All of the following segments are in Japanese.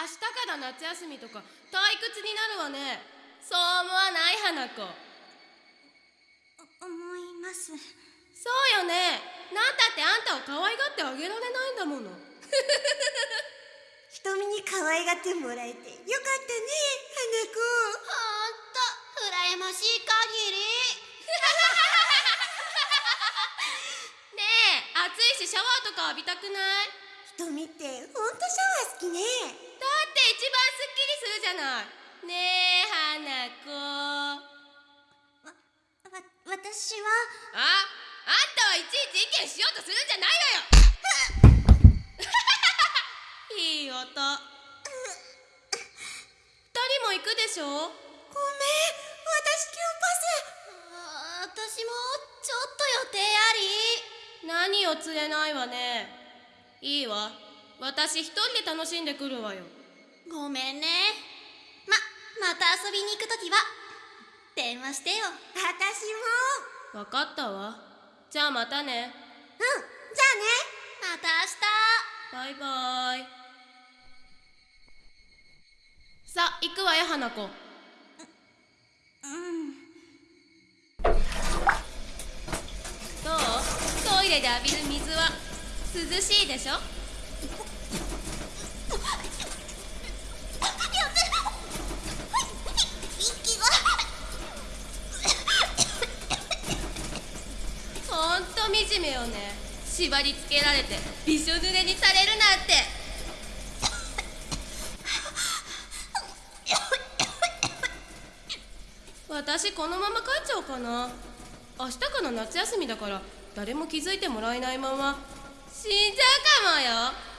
明日から夏休みとか退屈になるわね。そう思わない花子。思います。そうよね。なんたってあんたを可愛がってあげられないんだもの。瞳に可愛がってもらえてよかったね花子。ほんと羨ましい限り。ねえ暑いしシャワーとか浴びたくない？瞳ってほんとシャワー好きね一番すっきりするじゃない。ねえ花子。わ私は？ああんたはいちいち意見しようとするんじゃないわよ。いい音二人も行くでしょ？ごめん私今あ私もちょっと予定あり。何を釣れないわね。いいわ。私一人で楽しんでくるわよごめんね。ままた遊びに行くときは電話してよ。私も。わかったわ。じゃあまたね。うんじゃあね。また明日。バイバイ。さあ行くわよ花子。うん。どう？トイレで浴びる水は涼しいでしょ？惨めよね。縛り付けられてびしょ濡れにされるなんて。私このまま帰っちゃおうかな。明日から夏休みだから誰も気づいてもらえないまま死んじゃうかもよ。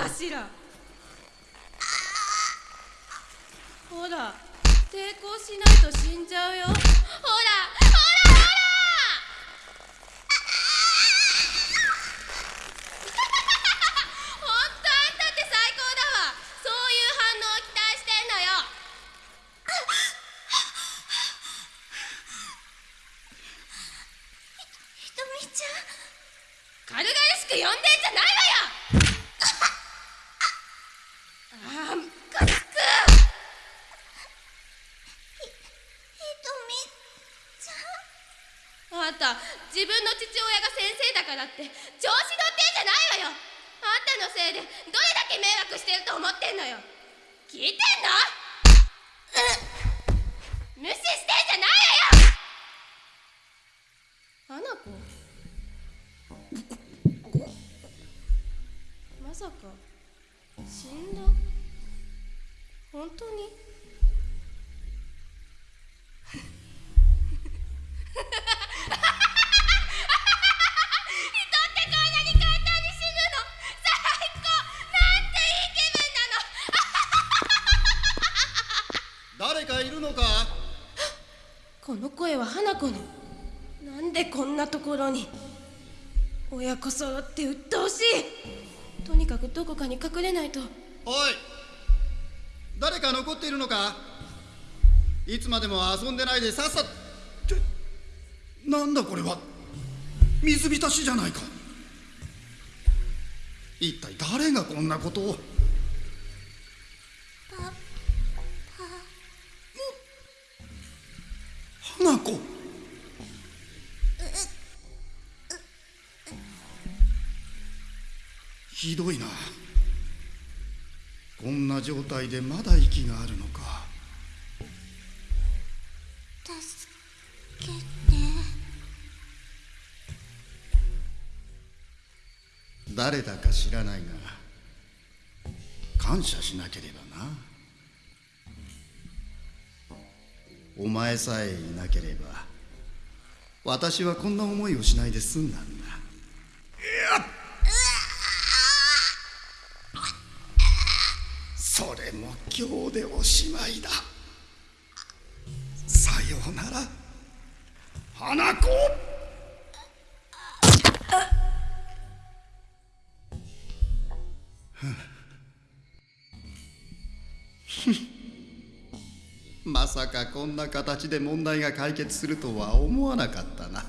かしら？ほら抵抗しないと死んじゃうよ。ほらほらほら！ほんと あんたって最高だわ。そういう反応を期待してんのよ。ひとみちゃん？軽々しく呼んでんじゃないわよあームカつくひとみちゃんあんた自分の父親が先生だからって調子乗ってんじゃないわよ。あんたのせいでどれだけ迷惑してると思ってんのよ。聞いてんの？無視してんじゃないわよ。花子。まさか死んだ？本当に？人って声は花子のなんでこんなところに。親子揃って鬱陶しい。とにかくどこかに隠れないと。おい。誰か残っているのか。いつまでも遊んでないでさっさ。ってなんだこれは。水浸しじゃないか。一体誰がこんなことを。花子ひどいな。こんな状態でまだ息があるのか。助けて。誰だか知らないが感謝しなければな。お前さえいなければ私はこんな思いをしないで済んだんだ今日でおしまいだ。さようなら。花子。まさかこんな形で問題が解決するとは思わなかったな。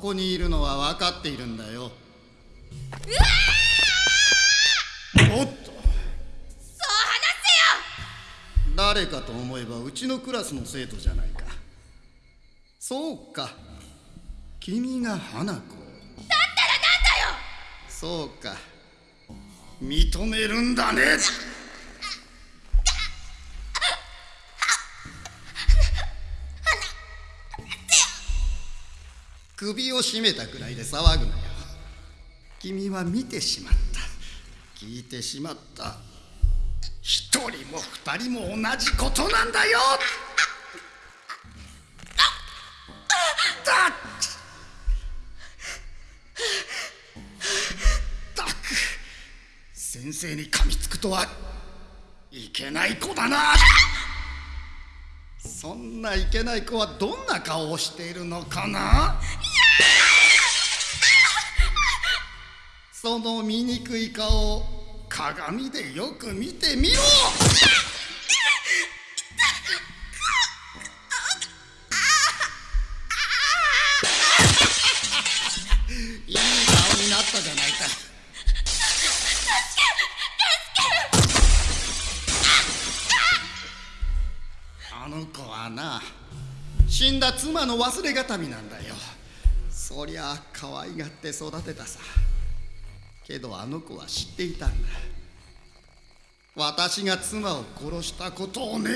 こにいるのは分かっているんだよ。おっと。そう話せよ！誰かと思えばうちのクラスの生徒じゃないか。そうか。君が花子。だったらなんだよ！そうか。認めるんだね首を絞めたくらいで騒ぐなよ。君は見てしまった。聞いてしまった。一人も二人も同じことなんだよ。だっ。たく先生に噛みつくとはいけない子だな。そんないけない子はどんな顔をしているのかな？その醜い顔を鏡でよく見てみろ。いい顔になったじゃないか。あの子はな死んだ妻の忘れがたみなんだよ。そりゃ可愛がって育てたさ。けどあの子は知っていたんだ。私が妻を殺したことをね。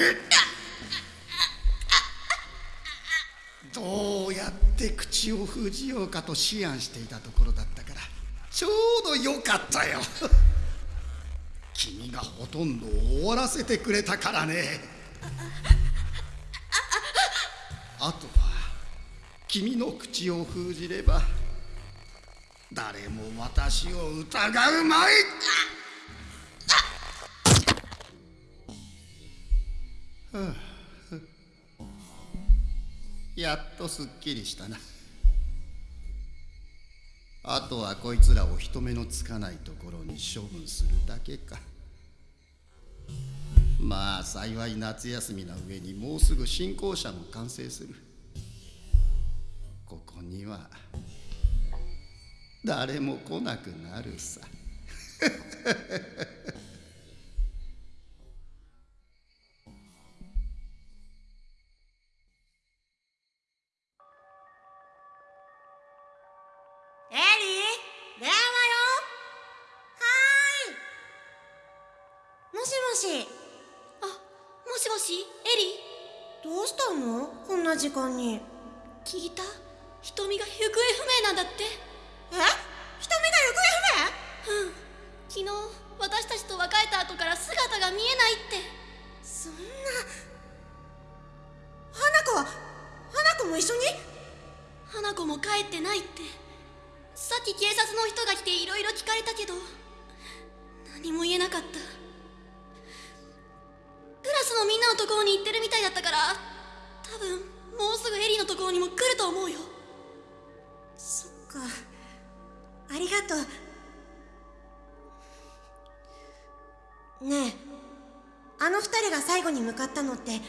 どうやって口を封じようかと思案していたところだったからちょうどよかったよ。君がほとんど終わらせてくれたからね。あとは君の口を封じれば誰も私を疑うまい。やっとすっきりしたな。あとはこいつらを人目のつかないところに処分するだけか。まあ幸い夏休みの上にもうすぐ新校舎も完成する。ここには誰も来なくなるさ。エリー電話よ。はーい。もしもし。あもしもしエリどうしたの？こんな時間に。聞いた？瞳が行方不明なんだって。え？瞳が行方不明？うん。昨日私たちと別れた後から姿が見えないって。そんな。花子は花子も一緒に？花子も帰ってないって。さっき警察の人が来ていろいろ聞かれたけど何も言えなかった。クラスのみんなのところに行ってるみたいだったから多分もうすぐエリのところにも来ると思うよ。そっかありがとう。ねえあの二人が最後に向かったのって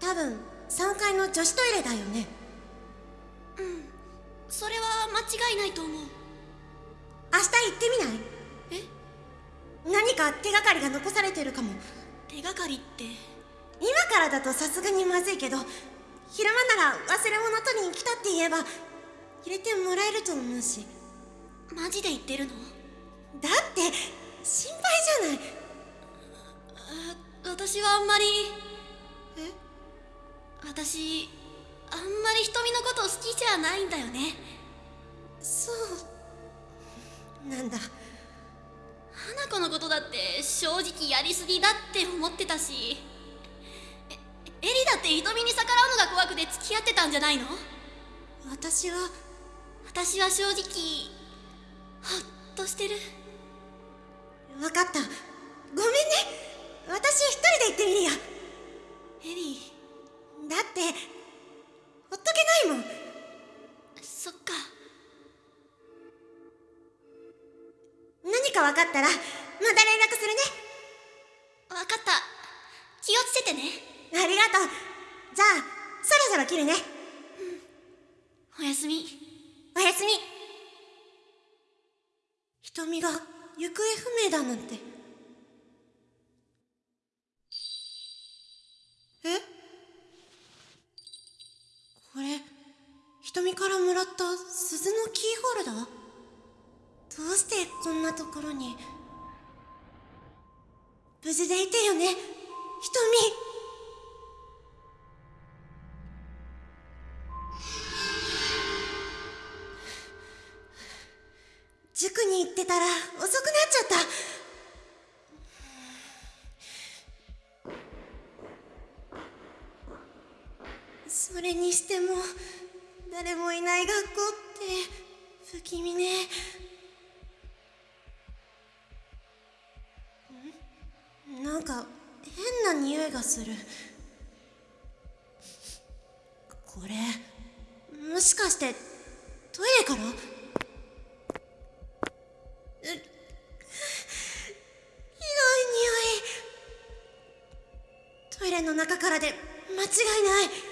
多分3階の女子トイレだよね。それは間違いないと思う。明日行ってみない？え？何か手がかりが残されてるかも。手がかりって？今からだとさすがにまずいけど昼間なら忘れ物取りに来たって言えば入れてもらえると思うしマジで言ってるの？だって心配じゃない。あ私はあんまり。え？私あんまり瞳のこと好きじゃないんだよね。そう。なんだ。花子のことだって正直やりすぎだって思ってたし。えエリだって瞳に逆らうのが怖くて付き合ってたんじゃないの？私は。私は正直ほっとしてる。分かった。ごめんね。私一人で行ってみるよ。エリー。だってほっとけないもん。そっか。何か分かったらまた連絡するね。分かった。気をつけてね。ありがとう。じゃあそろそろ切るね。だなんて。え？これ瞳からもらった鈴のキーホルダー？どうしてこんなところに？無事でいてよね？瞳。それにしても誰もいない学校って不気味ね。ん？なんか変な匂いがする。これもしかしてトイレから？ひどい匂い。トイレの中からで間違いない。